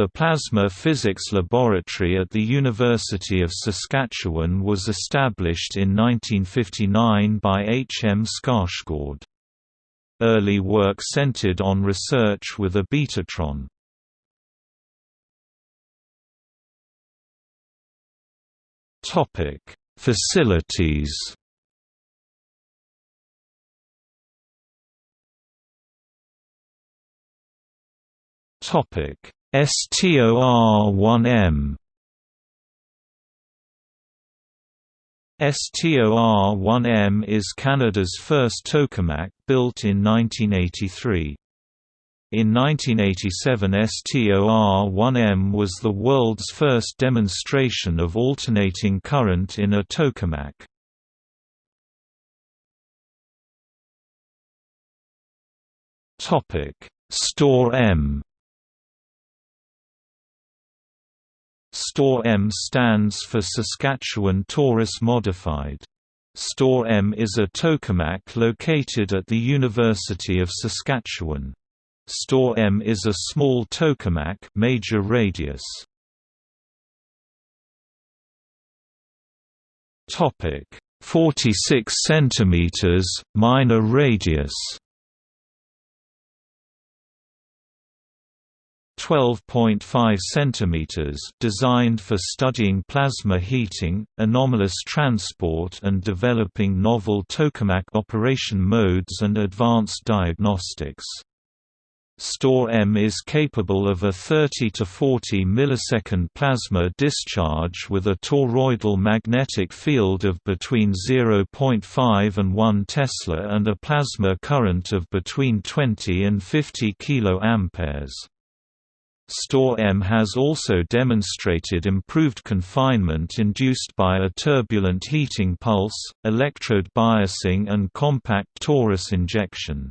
The Plasma Physics Laboratory at the University of Saskatchewan was established in 1959 by H. M. Skarsgård. Early work centered on research with a betatron. Facilities Topic STOR-1M STOR-1M is Canada's first tokamak, built in 1983. In 1987 STOR-1M was the world's first demonstration of alternating current in a tokamak. STOR-M STOR-M stands for Saskatchewan Torus Modified. STOR-M is a tokamak located at the University of Saskatchewan. STOR-M is a small tokamak major radius. Topic 46 cm minor radius 12.5 cm designed for studying plasma heating, anomalous transport and developing novel tokamak operation modes and advanced diagnostics. STOR-M is capable of a 30 to 40 millisecond plasma discharge with a toroidal magnetic field of between 0.5 and 1 Tesla and a plasma current of between 20 and 50 kA. STOR-M has also demonstrated improved confinement induced by a turbulent heating pulse, electrode biasing and compact torus injection.